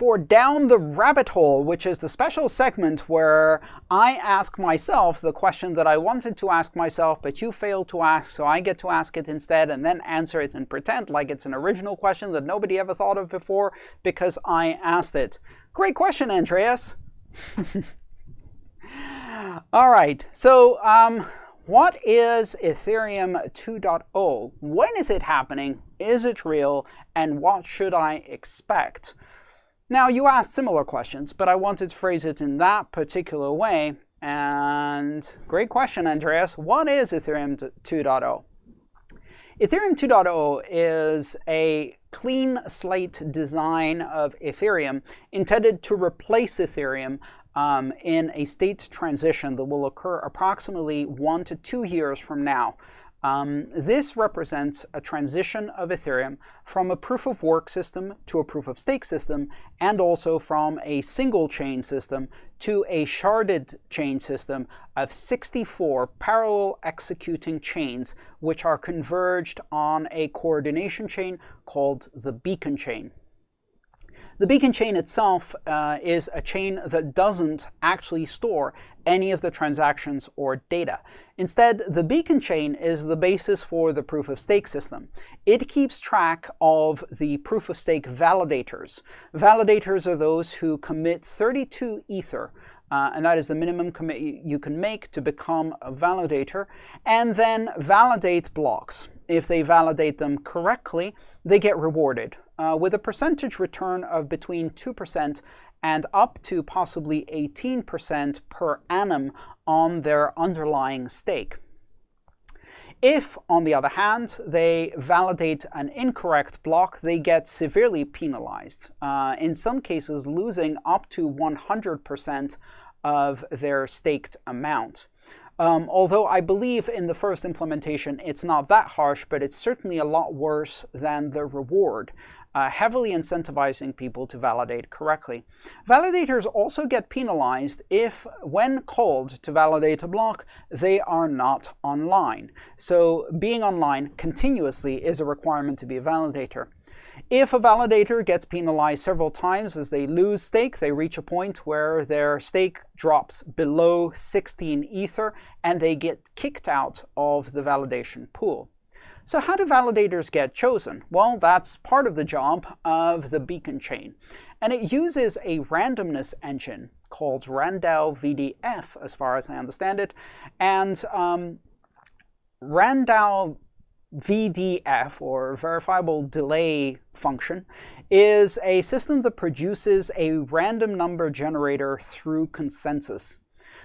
for Down the Rabbit Hole, which is the special segment where I ask myself the question that I wanted to ask myself, but you failed to ask, so I get to ask it instead and then answer it and pretend like it's an original question that nobody ever thought of before because I asked it. Great question, Andreas. All right, so um, what is Ethereum 2.0? When is it happening? Is it real? And what should I expect? Now, you asked similar questions, but I wanted to phrase it in that particular way. And great question, Andreas. What is Ethereum 2.0? Ethereum 2.0 is a clean slate design of Ethereum intended to replace Ethereum um, in a state transition that will occur approximately one to two years from now. Um, this represents a transition of Ethereum from a proof of work system to a proof of stake system, and also from a single chain system to a sharded chain system of 64 parallel executing chains, which are converged on a coordination chain called the beacon chain. The beacon chain itself uh, is a chain that doesn't actually store any of the transactions or data. Instead, the beacon chain is the basis for the proof of stake system. It keeps track of the proof of stake validators. Validators are those who commit 32 ether uh, and that is the minimum commit you can make to become a validator, and then validate blocks. If they validate them correctly, they get rewarded uh, with a percentage return of between 2% and up to possibly 18% per annum on their underlying stake. If, on the other hand, they validate an incorrect block, they get severely penalized, uh, in some cases losing up to 100% of their staked amount. Um, although I believe in the first implementation it's not that harsh, but it's certainly a lot worse than the reward uh, heavily incentivizing people to validate correctly. Validators also get penalized if, when called to validate a block, they are not online. So being online continuously is a requirement to be a validator. If a validator gets penalized several times as they lose stake, they reach a point where their stake drops below 16 Ether and they get kicked out of the validation pool. So how do validators get chosen? Well, that's part of the job of the beacon chain. And it uses a randomness engine called RANDAO VDF, as far as I understand it. And um, RANDAO VDF, or Verifiable Delay Function, is a system that produces a random number generator through consensus.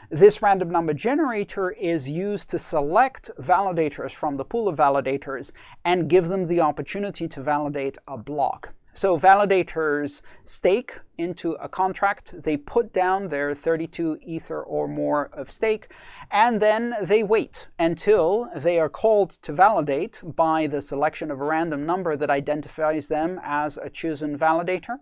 This random number generator is used to select validators from the pool of validators and give them the opportunity to validate a block. So validators stake into a contract, they put down their 32 ether or more of stake, and then they wait until they are called to validate by the selection of a random number that identifies them as a chosen validator,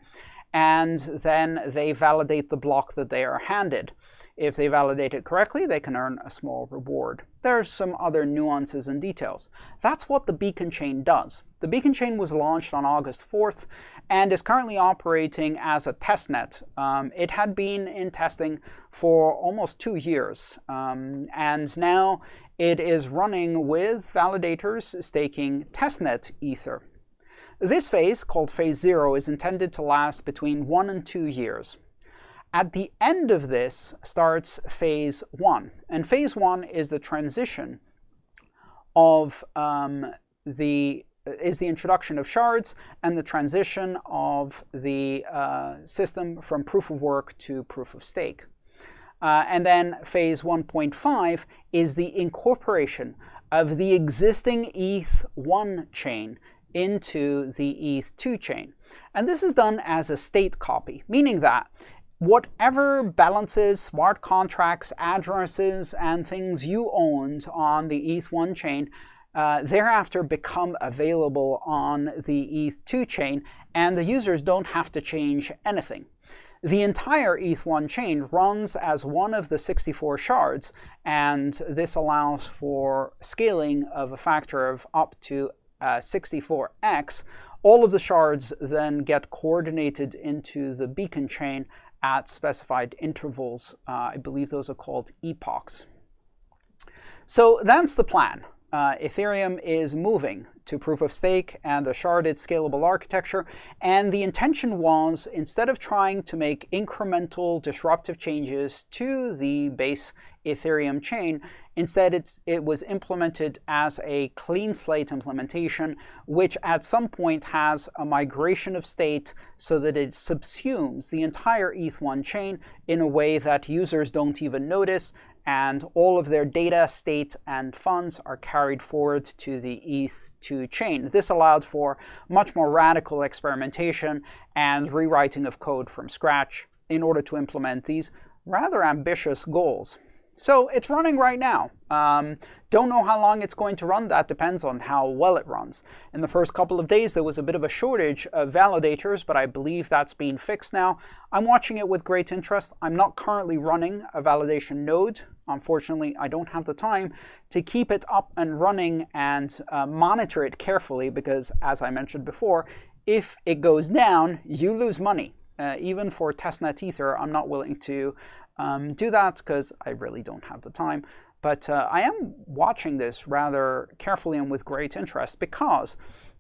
and then they validate the block that they are handed. If they validate it correctly, they can earn a small reward. There are some other nuances and details. That's what the beacon chain does. The beacon chain was launched on August 4th and is currently operating as a testnet. Um, it had been in testing for almost two years, um, and now it is running with validators staking testnet Ether. This phase, called Phase 0, is intended to last between one and two years. At the end of this starts phase one. And phase one is the transition of um, the is the introduction of shards and the transition of the uh, system from proof of work to proof of stake. Uh, and then phase 1.5 is the incorporation of the existing ETH1 chain into the ETH2 chain. And this is done as a state copy, meaning that whatever balances, smart contracts, addresses, and things you owned on the ETH1 chain uh, thereafter become available on the ETH2 chain, and the users don't have to change anything. The entire ETH1 chain runs as one of the 64 shards, and this allows for scaling of a factor of up to uh, 64x, all of the shards then get coordinated into the beacon chain at specified intervals. Uh, I believe those are called epochs. So that's the plan. Uh, Ethereum is moving to proof of stake and a sharded scalable architecture. And the intention was, instead of trying to make incremental disruptive changes to the base Ethereum chain, instead it was implemented as a clean slate implementation, which at some point has a migration of state so that it subsumes the entire ETH1 chain in a way that users don't even notice and all of their data, state, and funds are carried forward to the ETH2 chain. This allowed for much more radical experimentation and rewriting of code from scratch in order to implement these rather ambitious goals. So it's running right now. Um, don't know how long it's going to run. That depends on how well it runs. In the first couple of days, there was a bit of a shortage of validators, but I believe that's being fixed now. I'm watching it with great interest. I'm not currently running a validation node. Unfortunately, I don't have the time to keep it up and running and uh, monitor it carefully because, as I mentioned before, if it goes down, you lose money. Uh, even for testnet Ether, I'm not willing to um, do that because I really don't have the time. But uh, I am watching this rather carefully and with great interest because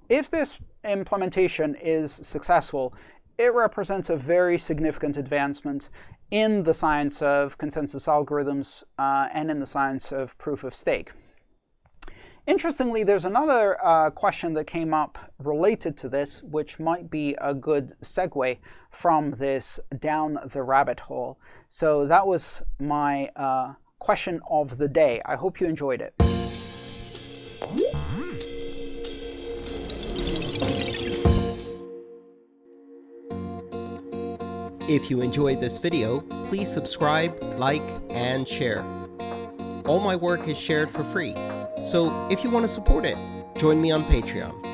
if this implementation is successful, it represents a very significant advancement in the science of consensus algorithms uh, and in the science of proof of stake. Interestingly, there's another uh, question that came up related to this, which might be a good segue from this down the rabbit hole. So that was my uh, question of the day. I hope you enjoyed it. If you enjoyed this video, please subscribe, like, and share. All my work is shared for free, so if you want to support it, join me on Patreon.